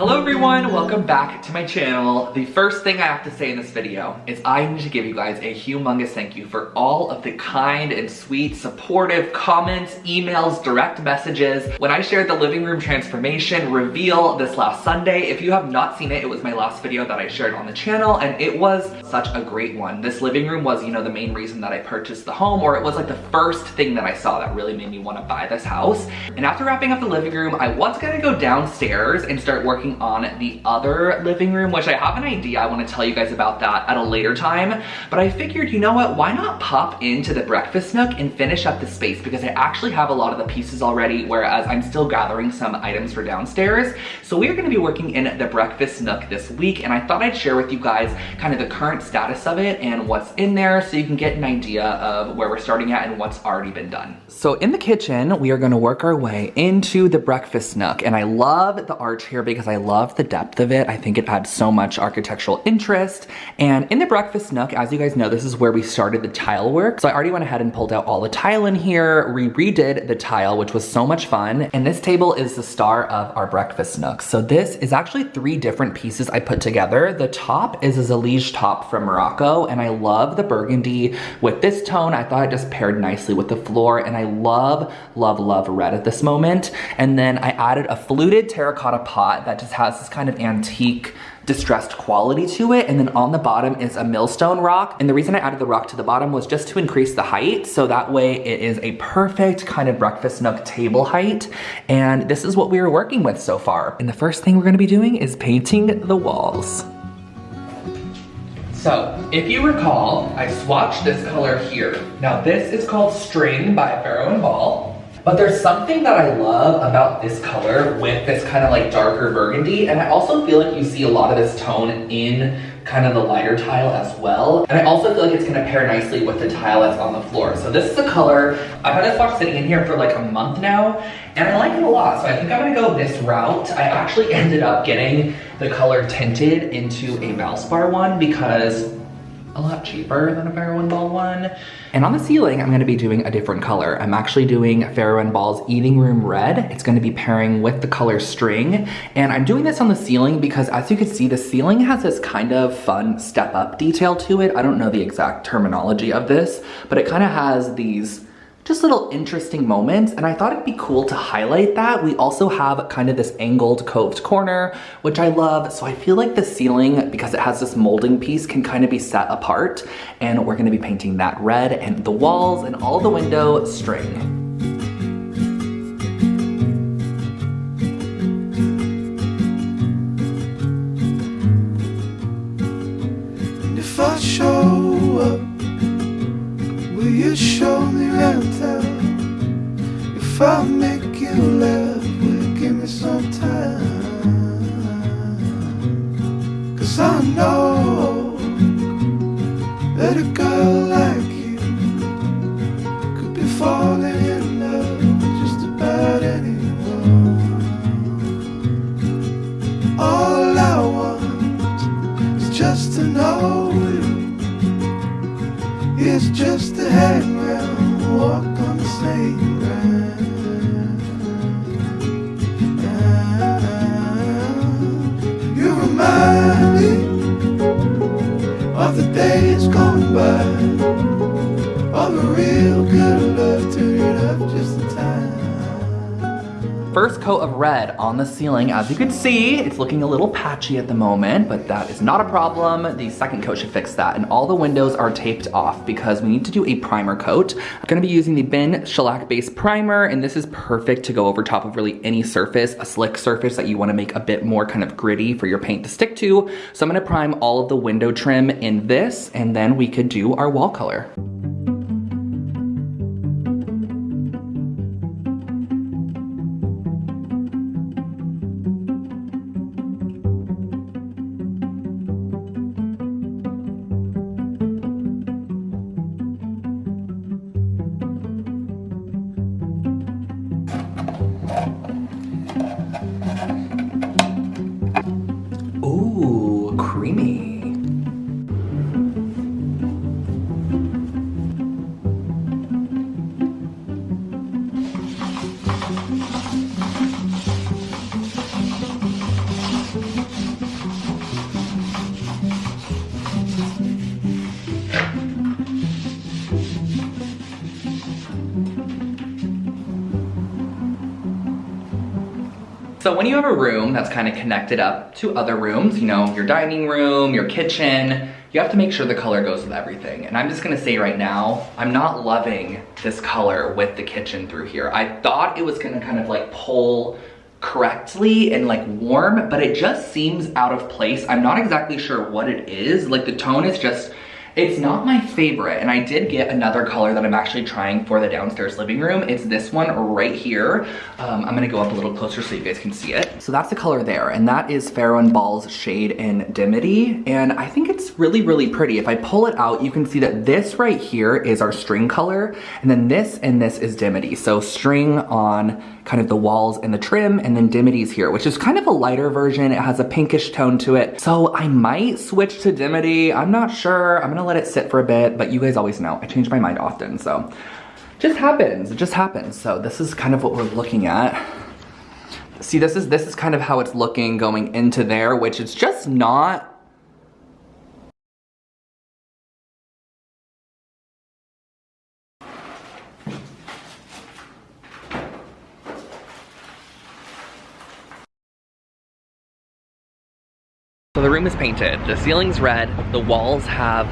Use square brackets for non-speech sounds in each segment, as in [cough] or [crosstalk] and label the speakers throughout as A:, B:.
A: Hello everyone, welcome back to my channel. The first thing I have to say in this video is I need to give you guys a humongous thank you for all of the kind and sweet, supportive comments, emails, direct messages. When I shared the living room transformation reveal this last Sunday, if you have not seen it, it was my last video that I shared on the channel and it was such a great one. This living room was, you know, the main reason that I purchased the home or it was like the first thing that I saw that really made me want to buy this house. And after wrapping up the living room, I was gonna go downstairs and start working working on the other living room, which I have an idea. I wanna tell you guys about that at a later time. But I figured, you know what, why not pop into the breakfast nook and finish up the space because I actually have a lot of the pieces already, whereas I'm still gathering some items for downstairs. So we are gonna be working in the breakfast nook this week, and I thought I'd share with you guys kind of the current status of it and what's in there so you can get an idea of where we're starting at and what's already been done. So in the kitchen, we are gonna work our way into the breakfast nook, and I love the arch here because I love the depth of it. I think it adds so much architectural interest. And in the breakfast nook, as you guys know, this is where we started the tile work. So I already went ahead and pulled out all the tile in here, we redid the tile, which was so much fun. And this table is the star of our breakfast nook. So this is actually three different pieces I put together. The top is a Zellige top from Morocco, and I love the burgundy with this tone. I thought it just paired nicely with the floor, and I love, love, love red at this moment. And then I added a fluted terracotta pot that just has this kind of antique distressed quality to it. And then on the bottom is a millstone rock. And the reason I added the rock to the bottom was just to increase the height. So that way it is a perfect kind of breakfast nook table height. And this is what we are working with so far. And the first thing we're gonna be doing is painting the walls. So, if you recall, I swatched this color here. Now this is called String by Farrow and Ball. But there's something that I love about this color with this kind of like darker burgundy. And I also feel like you see a lot of this tone in kind of the lighter tile as well. And I also feel like it's gonna pair nicely with the tile that's on the floor. So this is a color, I've had this box sitting in here for like a month now, and I like it a lot. So I think I'm gonna go this route. I actually ended up getting the color tinted into a Valspar one because a lot cheaper than a Farrow Ball one. And on the ceiling, I'm gonna be doing a different color. I'm actually doing Farrow Ball's Eating Room Red. It's gonna be pairing with the color String. And I'm doing this on the ceiling because as you can see, the ceiling has this kind of fun step up detail to it. I don't know the exact terminology of this, but it kind of has these just little interesting moments and I thought it'd be cool to highlight that. We also have kind of this angled coved corner, which I love. So I feel like the ceiling, because it has this molding piece, can kind of be set apart and we're gonna be painting that red and the walls and all the window string.
B: Days gone by. All the real good
A: First coat of red on the ceiling. As you can see, it's looking a little patchy at the moment, but that is not a problem. The second coat should fix that. And all the windows are taped off because we need to do a primer coat. I'm gonna be using the Bin Shellac Base Primer, and this is perfect to go over top of really any surface, a slick surface that you wanna make a bit more kind of gritty for your paint to stick to. So I'm gonna prime all of the window trim in this, and then we could do our wall color. So when you have a room that's kind of connected up to other rooms, you know, your dining room, your kitchen, you have to make sure the color goes with everything. And I'm just gonna say right now, I'm not loving this color with the kitchen through here. I thought it was gonna kind of like pull correctly and like warm, but it just seems out of place. I'm not exactly sure what it is. Like the tone is just it's not my favorite, and I did get another color that I'm actually trying for the downstairs living room. It's this one right here. Um, I'm gonna go up a little closer so you guys can see it. So that's the color there, and that is Farrow & Ball's shade in Dimity, and I think it's really, really pretty. If I pull it out, you can see that this right here is our string color, and then this and this is Dimity. So string on kind of the walls and the trim, and then Dimity's here, which is kind of a lighter version. It has a pinkish tone to it. So I might switch to Dimity. I'm not sure. I'm gonna let it sit for a bit, but you guys always know, I change my mind often, so. Just happens, it just happens. So this is kind of what we're looking at. See, this is, this is kind of how it's looking going into there, which is just not The room is painted, the ceiling's red, the walls have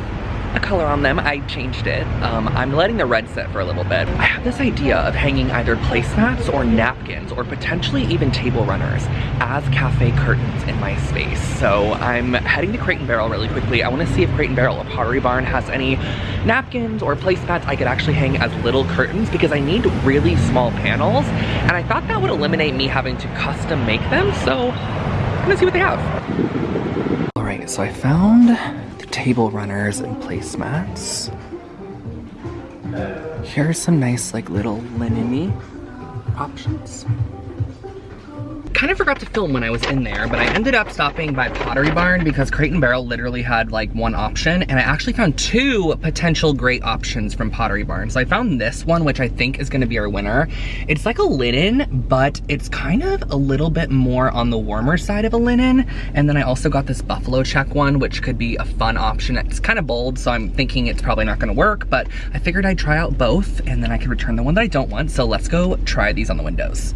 A: a color on them. I changed it. Um, I'm letting the red sit for a little bit. I have this idea of hanging either placemats or napkins or potentially even table runners as cafe curtains in my space. So I'm heading to Crate and Barrel really quickly. I wanna see if Crate and Barrel or Pottery Barn has any napkins or placemats I could actually hang as little curtains because I need really small panels and I thought that would eliminate me having to custom make them. So I'm gonna see what they have. So I found the table runners and placemats. Here are some nice like little linen options kind of forgot to film when I was in there, but I ended up stopping by Pottery Barn because Crate and Barrel literally had like one option, and I actually found two potential great options from Pottery Barn. So I found this one, which I think is gonna be our winner. It's like a linen, but it's kind of a little bit more on the warmer side of a linen. And then I also got this buffalo check one, which could be a fun option. It's kind of bold, so I'm thinking it's probably not gonna work, but I figured I'd try out both, and then I could return the one that I don't want. So let's go try these on the windows.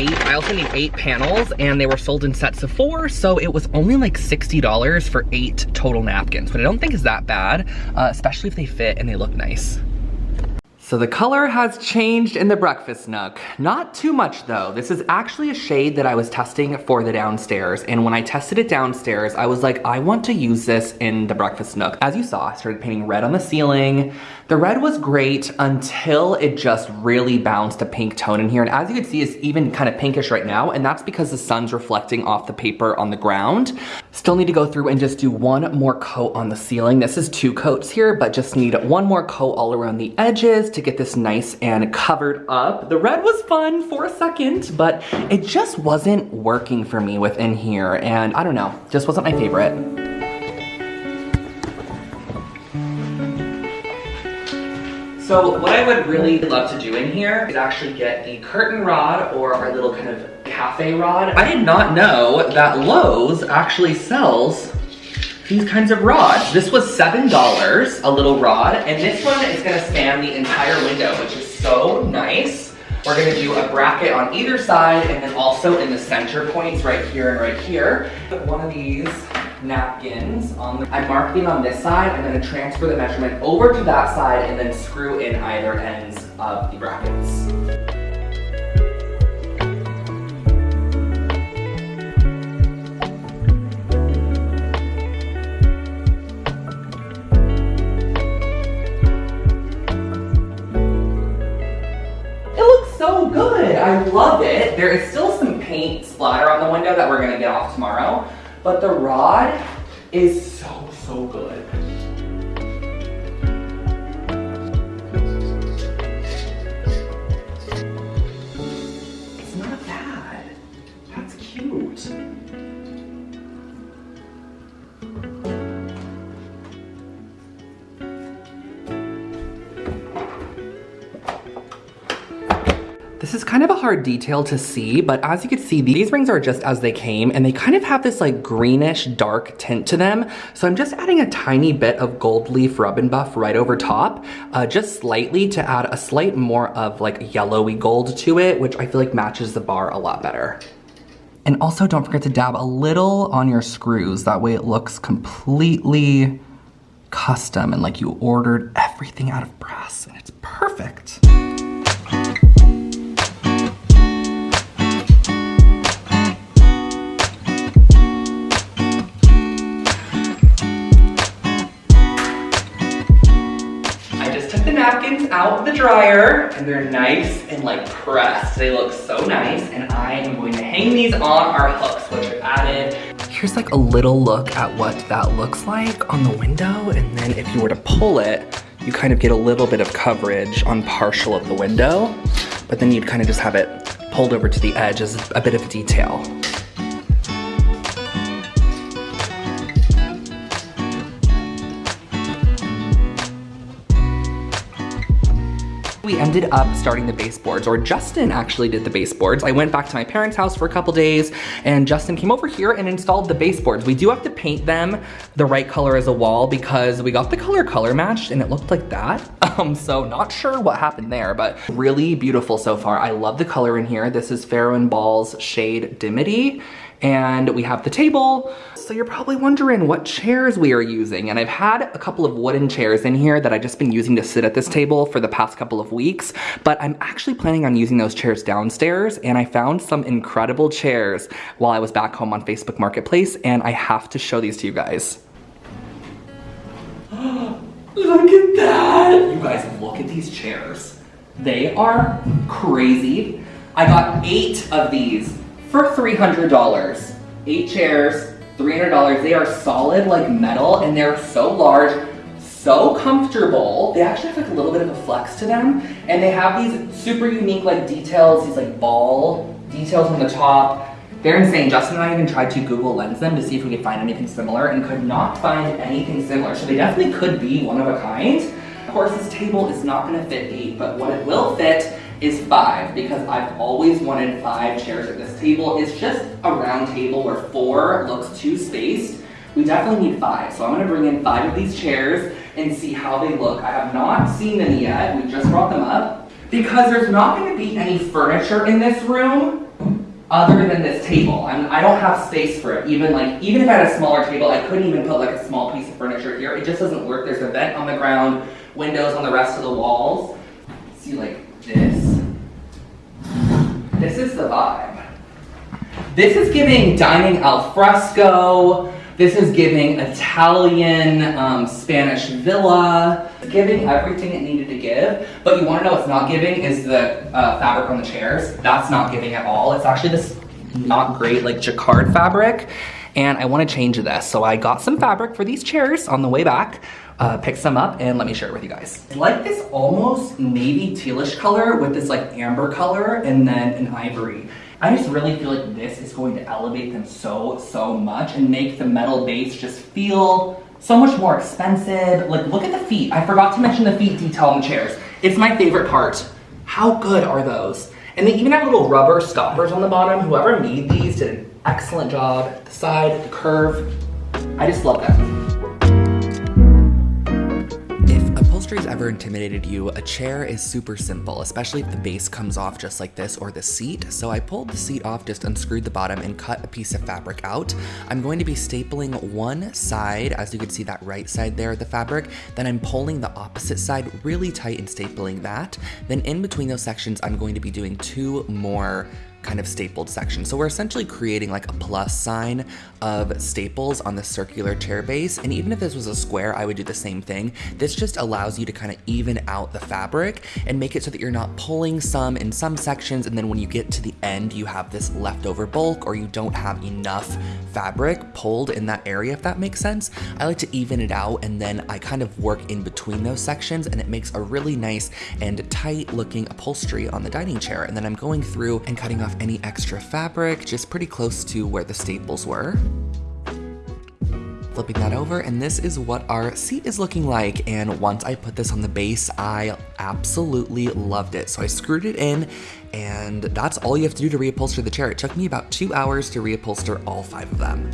A: Eight, I also need eight panels and they were sold in sets of four, so it was only like $60 for eight total napkins, but I don't think is that bad, uh, especially if they fit and they look nice. So the color has changed in the breakfast nook. Not too much though. This is actually a shade that I was testing for the downstairs. And when I tested it downstairs, I was like, I want to use this in the breakfast nook. As you saw, I started painting red on the ceiling. The red was great until it just really bounced a pink tone in here. And as you can see, it's even kind of pinkish right now. And that's because the sun's reflecting off the paper on the ground. Still need to go through and just do one more coat on the ceiling. This is two coats here, but just need one more coat all around the edges to get this nice and covered up. The red was fun for a second, but it just wasn't working for me within here. And I don't know, just wasn't my favorite. So what I would really love to do in here is actually get the curtain rod or our little kind of cafe rod. I did not know that Lowe's actually sells these kinds of rods. This was $7, a little rod, and this one is gonna span the entire window, which is so nice. We're gonna do a bracket on either side and then also in the center points right here and right here. Put one of these napkins on the, I'm marking on this side, I'm gonna transfer the measurement over to that side and then screw in either ends of the brackets. So good. I love it. There is still some paint splatter on the window that we're gonna get off tomorrow, but the rod is so, so good. This is kind of a hard detail to see, but as you can see, these rings are just as they came and they kind of have this like greenish dark tint to them. So I'm just adding a tiny bit of gold leaf rub and buff right over top, uh, just slightly to add a slight more of like yellowy gold to it, which I feel like matches the bar a lot better. And also don't forget to dab a little on your screws. That way it looks completely custom and like you ordered everything out of brass and it's perfect. Out the dryer and they're nice and like pressed. They look so nice and I am going to hang these on our hooks which are added. Here's like a little look at what that looks like on the window and then if you were to pull it, you kind of get a little bit of coverage on partial of the window, but then you'd kind of just have it pulled over to the edge as a bit of detail. Ended up starting the baseboards, or Justin actually did the baseboards. I went back to my parents' house for a couple days, and Justin came over here and installed the baseboards. We do have to paint them the right color as a wall because we got the color color matched and it looked like that. [laughs] Um, so not sure what happened there, but really beautiful so far. I love the color in here. This is Farrow and Ball's shade Dimity and we have the table. So you're probably wondering what chairs we are using. And I've had a couple of wooden chairs in here that I've just been using to sit at this table for the past couple of weeks, but I'm actually planning on using those chairs downstairs and I found some incredible chairs while I was back home on Facebook Marketplace and I have to show these to you guys. [gasps] look at that! You guys, look at these chairs. They are crazy. I got eight of these for $300. Eight chairs, $300. They are solid like metal and they're so large, so comfortable. They actually have like a little bit of a flex to them. And they have these super unique like details, these like ball details on the top. They're insane. Justin and I even tried to Google Lens them to see if we could find anything similar and could not find anything similar. So they definitely could be one of a kind. Of course, this table is not gonna fit eight, but what it will fit is five because I've always wanted five chairs at this table. It's just a round table where four looks too spaced. We definitely need five. So I'm gonna bring in five of these chairs and see how they look. I have not seen them yet. We just brought them up because there's not gonna be any furniture in this room other than this table. I'm, I do not have space for it. Even like, even if I had a smaller table, I couldn't even put like a small piece of furniture here. It just doesn't work. There's a vent on the ground, windows on the rest of the walls. See like this. This is the vibe. This is giving dining al fresco. This is giving Italian um, Spanish villa. It's giving everything it needed to give. But you want to know what's not giving is the uh, fabric on the chairs. That's not giving at all. It's actually this not great like jacquard fabric. And I want to change this. So I got some fabric for these chairs on the way back uh, pick some up and let me share it with you guys. I like this almost navy tealish color with this like amber color and then an ivory. I just really feel like this is going to elevate them so, so much and make the metal base just feel so much more expensive. Like, look at the feet. I forgot to mention the feet detail on the chairs. It's my favorite part. How good are those? And they even have little rubber stoppers on the bottom. Whoever made these did an excellent job. The side, the curve, I just love them upholstery's ever intimidated you, a chair is super simple, especially if the base comes off just like this or the seat. So I pulled the seat off, just unscrewed the bottom and cut a piece of fabric out. I'm going to be stapling one side, as you can see that right side there of the fabric, then I'm pulling the opposite side really tight and stapling that. Then in between those sections, I'm going to be doing two more kind of stapled section. So we're essentially creating like a plus sign of staples on the circular chair base. And even if this was a square, I would do the same thing. This just allows you to kind of even out the fabric and make it so that you're not pulling some in some sections. And then when you get to the end, you have this leftover bulk or you don't have enough fabric pulled in that area, if that makes sense. I like to even it out and then I kind of work in between those sections and it makes a really nice and tight looking upholstery on the dining chair. And then I'm going through and cutting off any extra fabric, just pretty close to where the staples were. Flipping that over and this is what our seat is looking like and once I put this on the base I absolutely loved it. So I screwed it in and that's all you have to do to reupholster the chair. It took me about two hours to reupholster all five of them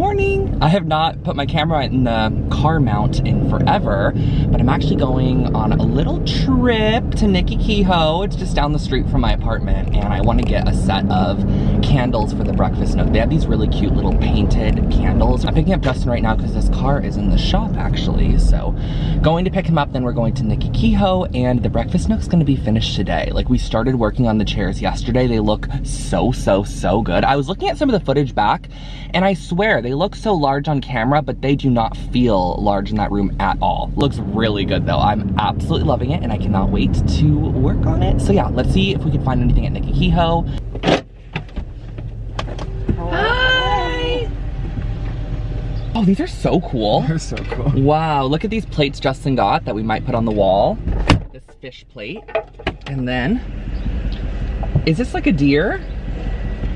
A: morning. I have not put my camera in the car mount in forever, but I'm actually going on a little trip to Nickey Kehoe. It's just down the street from my apartment and I wanna get a set of candles for the breakfast nook. They have these really cute little painted candles. I'm picking up Justin right now because this car is in the shop actually. So going to pick him up, then we're going to Nickey Kehoe and the breakfast nook's gonna be finished today. Like we started working on the chairs yesterday. They look so, so, so good. I was looking at some of the footage back and I swear they look so large on camera, but they do not feel large in that room at all. Looks really good though. I'm absolutely loving it and I cannot wait to work on it. So yeah, let's see if we can find anything at Nickey Kehoe. Hi! Oh, these are so cool. [laughs]
C: They're so cool.
A: Wow, look at these plates Justin got that we might put on the wall. This fish plate. And then, is this like a deer?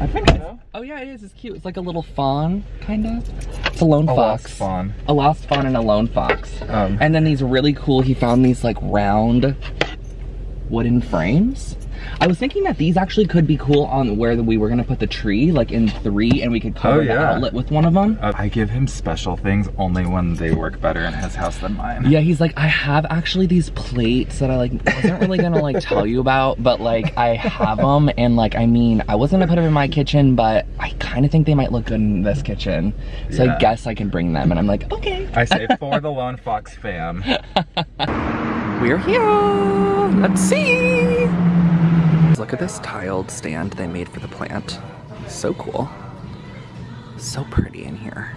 C: I think so.
A: Oh yeah, it is. It's cute. It's like a little fawn, kind of. It's a lone
C: A
A: fox.
C: lost fawn.
A: A lost fawn and a lone fox.
C: Um,
A: And then these really cool, he found these like round wooden frames. I was thinking that these actually could be cool on where we were gonna put the tree, like in three, and we could cover
C: Oh,
A: the
C: yeah.
A: outlet with one of them.
C: uh, I give him special things only when they work better in his house than mine.
A: Yeah, he's like, I have actually these plates that I like wasn't really gonna like tell you about, but like I have them, and like I mean, I wasn't gonna put them in my kitchen, but I kind of think they might look good in this kitchen, so I guess I can bring them. And I'm like, okay.
C: I say for the Lone Fox fam. [laughs]
A: We're here. Let's see. Look at this tiled stand they made for the plant. So cool. So pretty in here.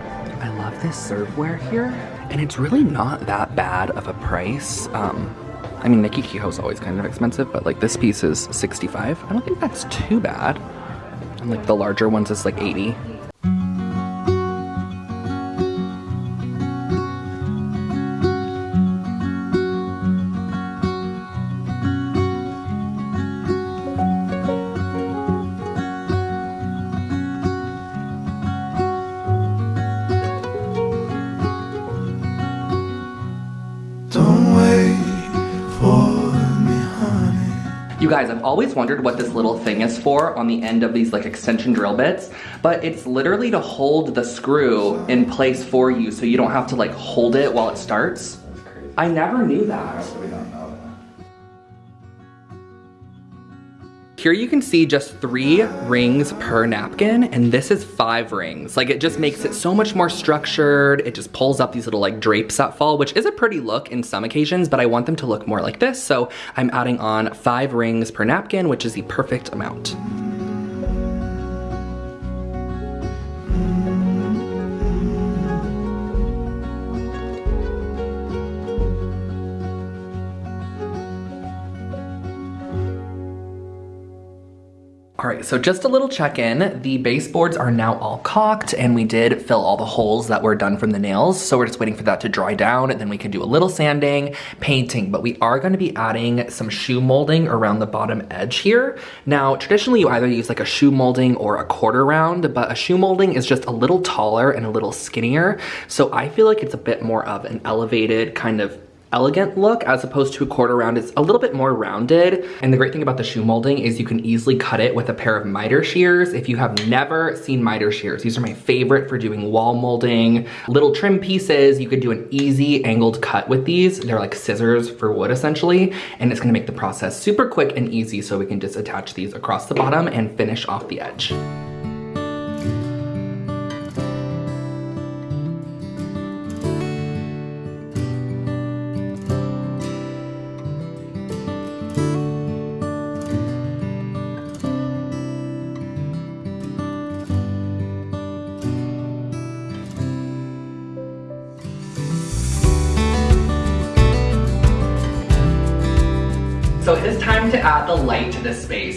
A: I love this serveware here, and it's really not that bad of a price. Um, I mean, Nickey Kehoe's always kind of expensive, but like this piece is 65. I don't think that's too bad. And like the larger ones is like 80. Always wondered what this little thing is for on the end of these like extension drill bits, but it's literally to hold the screw in place for you so you don't have to like hold it while it starts. I never knew that. Here you can see just three rings per napkin, and this is five rings. Like it just makes it so much more structured. It just pulls up these little like drapes that fall, which is a pretty look in some occasions, but I want them to look more like this. So I'm adding on five rings per napkin, which is the perfect amount. All right, so just a little check-in. The baseboards are now all caulked and we did fill all the holes that were done from the nails. So we're just waiting for that to dry down and then we can do a little sanding, painting, but we are gonna be adding some shoe molding around the bottom edge here. Now, traditionally you either use like a shoe molding or a quarter round, but a shoe molding is just a little taller and a little skinnier. So I feel like it's a bit more of an elevated kind of elegant look as opposed to a quarter round. It's a little bit more rounded. And the great thing about the shoe molding is you can easily cut it with a pair of miter shears. If you have never seen miter shears, these are my favorite for doing wall molding, little trim pieces. You could do an easy angled cut with these. They're like scissors for wood essentially. And it's gonna make the process super quick and easy so we can just attach these across the bottom and finish off the edge.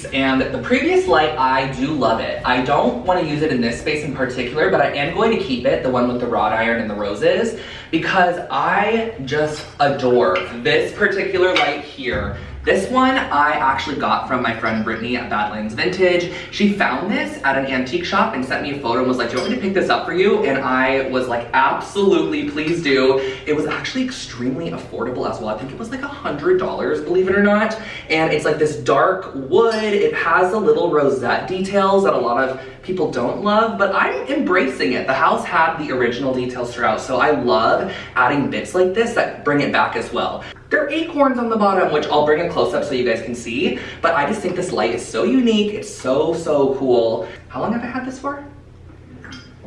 A: Space. And the previous light, I do love it. I don't want to use it in this space in particular, but I am going to keep it, the one with the wrought iron and the roses, because I just adore this particular light here. This one I actually got from my friend Brittany at Badlands Vintage. She found this at an antique shop and sent me a photo and was like, do you want me to pick this up for you? And I was like, absolutely, please do. It was actually extremely affordable as well. I think it was like a $100, believe it or not. And it's like this dark wood. It has the little rosette details that a lot of people don't love, but I'm embracing it. The house had the original details throughout, so I love adding bits like this that bring it back as well. There are acorns on the bottom, which I'll bring a close up so you guys can see, but I just think this light is so unique. It's so, so cool. How long have I had this for?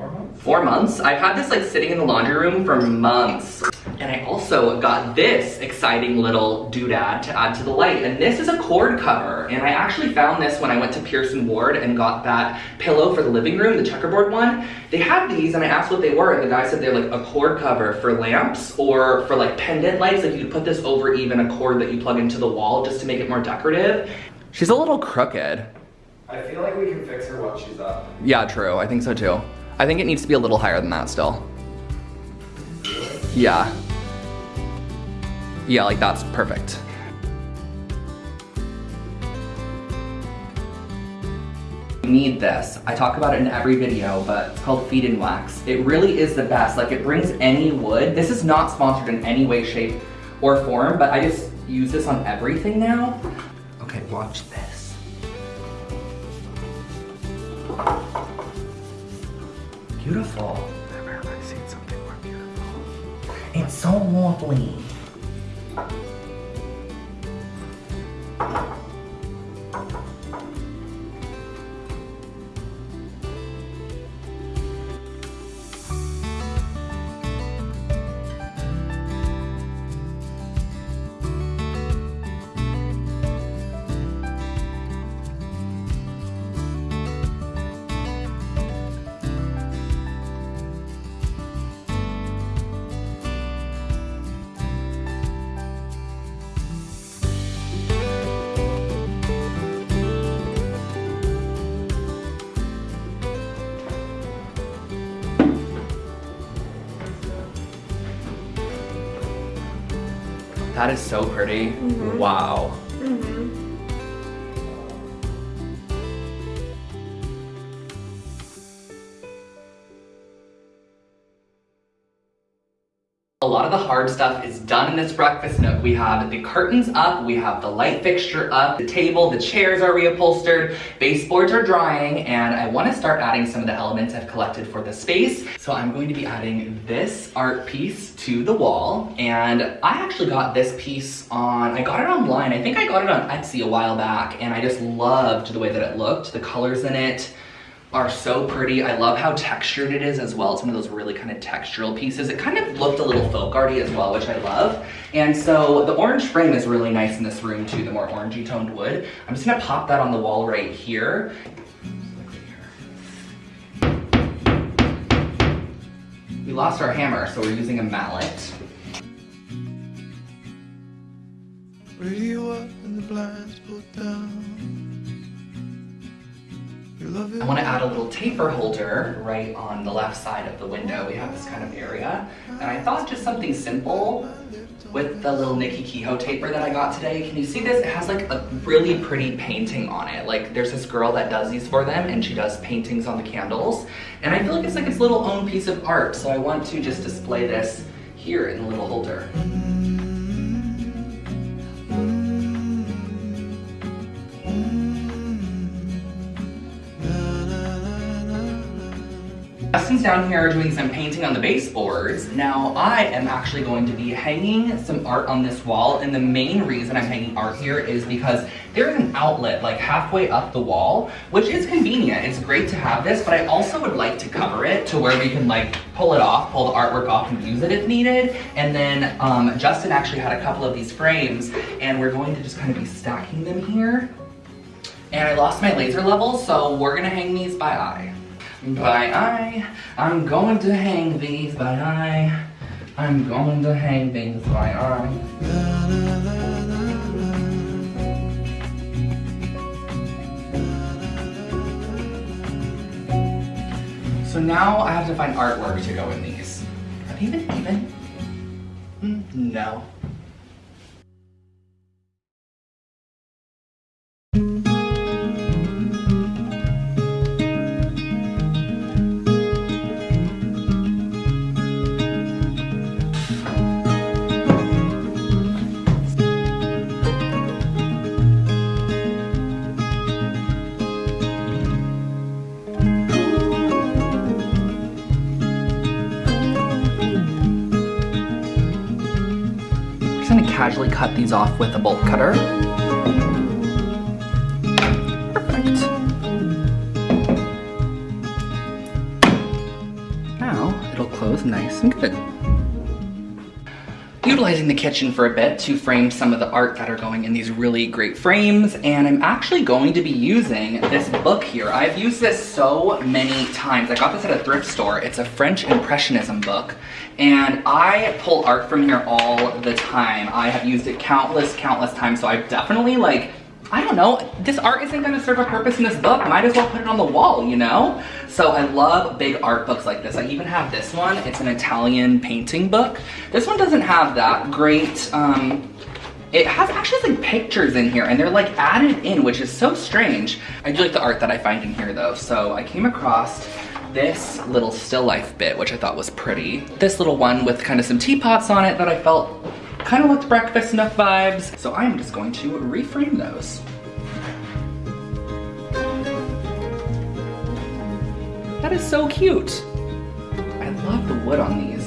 C: Four months.
A: Four months. I've had this like sitting in the laundry room for months. And I also got this exciting little doodad to add to the light. And this is a cord cover. And I actually found this when I went to Pearson Ward and got that pillow for the living room, the checkerboard one. They had these and I asked what they were. And the guy said they're like a cord cover for lamps or for like pendant lights. Like you could put this over even a cord that you plug into the wall just to make it more decorative. She's a little crooked.
C: I feel like we can fix her once she's up.
A: Yeah, true. I think so too. I think it needs to be a little higher than that still. Yeah. Yeah, like that's perfect. Need this. I talk about it in every video, but it's called Feed-N-Wax. It really is the best. Like it brings any wood. This is not sponsored in any way, shape, or form, but I just use this on everything now. Okay, watch Beautiful.
C: Never have I seen something more beautiful.
A: It's so lovely. That is so pretty. Mm-hmm. Wow. A lot of the hard stuff is done in this breakfast nook. We have the curtains up, we have the light fixture up, the table, the chairs are reupholstered, baseboards are drying, and I wanna start adding some of the elements I've collected for the space. So I'm going to be adding this art piece to the wall, and I actually got this piece on, I got it online, I think I got it on Etsy a while back, and I just loved the way that it looked, the colors in it, are so pretty. I love how textured it is as well. It's one of those really kind of textural pieces. It kind of looked a little folk arty as well, which I love. And so the orange frame is really nice in this room too, the more orangey toned wood. I'm just gonna pop that on the wall right here. We lost our hammer, so we're using a mallet.
B: Radio up and the blinds pulled down.
A: I want to add a little taper holder right on the left side of the window. We have this kind of area. And I thought just something simple with the little Nickey Kehoe taper that I got today. Can you see this? It has like a really pretty painting on it. Like there's this girl that does these for them and she does paintings on the candles. And I feel like it's like its little own piece of art. So I want to just display this here in the little holder. Justin's down here doing some painting on the baseboards. Now I am actually going to be hanging some art on this wall and the main reason I'm hanging art here is because there's an outlet like halfway up the wall, which is convenient. It's great to have this, but I also would like to cover it to where we can like pull it off, pull the artwork off and use it if needed. And then um, Justin actually had a couple of these frames and we're going to just kind of be stacking them here. And I lost my laser level, so we're gonna hang these by eye. By eye, I'm going to hang these by eye. I'm going to hang these by eye. So now I have to find artwork to go in these. Have you been even? Mm, No. Cut these off with a bolt cutter. Perfect. Now it'll close nice and good utilizing the kitchen for a bit to frame some of the art that are going in these really great frames and I'm actually going to be using this book here. I've used this so many times. I got this at a thrift store. It's a French Impressionism book and I pull art from here all the time. I have used it countless, countless times so I've definitely like I don't know, this art isn't gonna serve a purpose in this book. Might as well put it on the wall, you know? So I love big art books like this. I even have this one. It's an Italian painting book. This one doesn't have that great, um, it has actually like pictures in here and they're like added in, which is so strange. I do like the art that I find in here though. So I came across this little still life bit, which I thought was pretty. This little one with kind of some teapots on it that I felt kind of looked breakfast nook vibes. So I am just going to reframe those. That is so cute. I love the wood on these.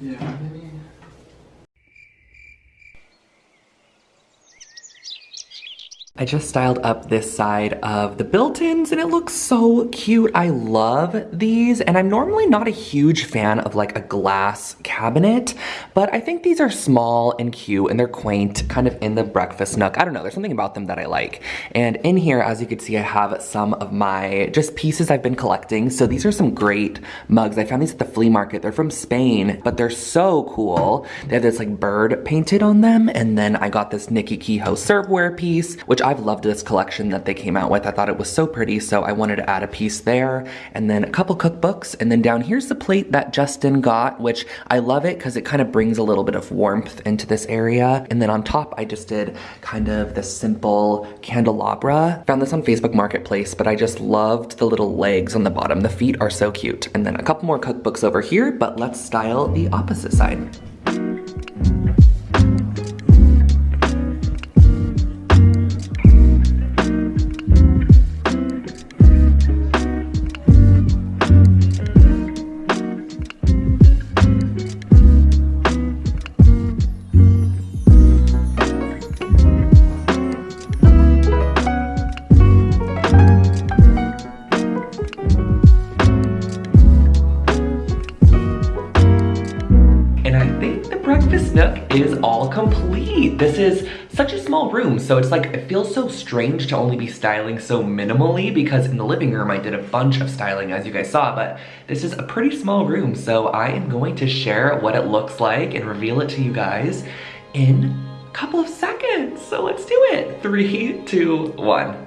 B: Yeah.
A: I just styled up this side of the built-ins and it looks so cute. I love these and I'm normally not a huge fan of like a glass cabinet, but I think these are small and cute and they're quaint, kind of in the breakfast nook. I don't know, there's something about them that I like. And in here, as you can see, I have some of my just pieces I've been collecting. So these are some great mugs. I found these at the flea market. They're from Spain, but they're so cool. They have this like bird painted on them. And then I got this Nickey Kehoe serveware piece, which I've loved this collection that they came out with. I thought it was so pretty, so I wanted to add a piece there. And then a couple cookbooks. And then down here's the plate that Justin got, which I love it because it kind of brings a little bit of warmth into this area. And then on top, I just did kind of this simple candelabra. Found this on Facebook Marketplace, but I just loved the little legs on the bottom. The feet are so cute. And then a couple more cookbooks over here, but let's style the opposite side. So it's like, it feels so strange to only be styling so minimally because in the living room I did a bunch of styling as you guys saw, but this is a pretty small room, so I am going to share what it looks like and reveal it to you guys in a couple of seconds. So let's do it. Three, two, one.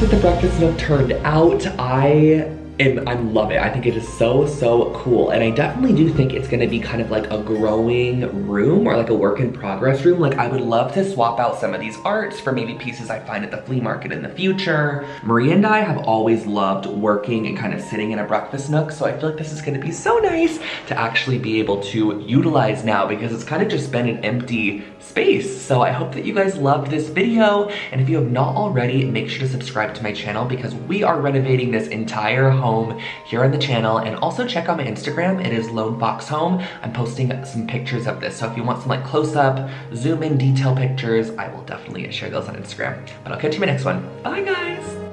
A: That the breakfast nook turned out, I am, I love it. I think it is so, so cool. And I definitely do think it's gonna be kind of like a growing room or like a work in progress room. Like I would love to swap out some of these arts for maybe pieces I find at the flea market in the future. Maria and I have always loved working and kind of sitting in a breakfast nook. So I feel like this is gonna be so nice to actually be able to utilize now because it's kind of just been an empty space. So I hope that you guys loved this video. And if you have not already, make sure to subscribe to my channel because we are renovating this entire home here on the channel. And also check out my Instagram. It is Lone Fox Home. I'm posting some pictures of this. So if you want some like close up, zoom in detail pictures, I will definitely share those on Instagram. But I'll catch you in my next one. Bye guys.